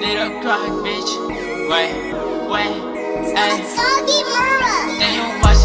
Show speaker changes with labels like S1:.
S1: Little crack, bitch. Wait, wait, hey.
S2: Soggy Murrah.
S1: Then you watch